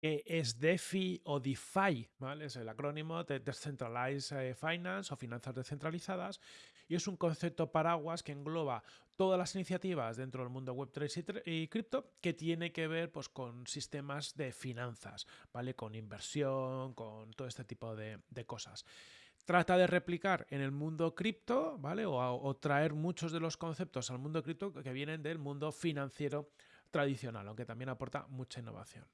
que es DeFi o DeFi, ¿vale? Es el acrónimo de Decentralized eh, Finance o finanzas descentralizadas y es un concepto paraguas que engloba todas las iniciativas dentro del mundo Web3 y, cripto que tiene que ver pues, con sistemas de finanzas, ¿vale? Con inversión, con todo este tipo de, cosas trata de replicar en el mundo cripto, ¿vale? O, o, traer muchos de los conceptos al mundo cripto que vienen del mundo financiero tradicional, aunque también aporta mucha innovación.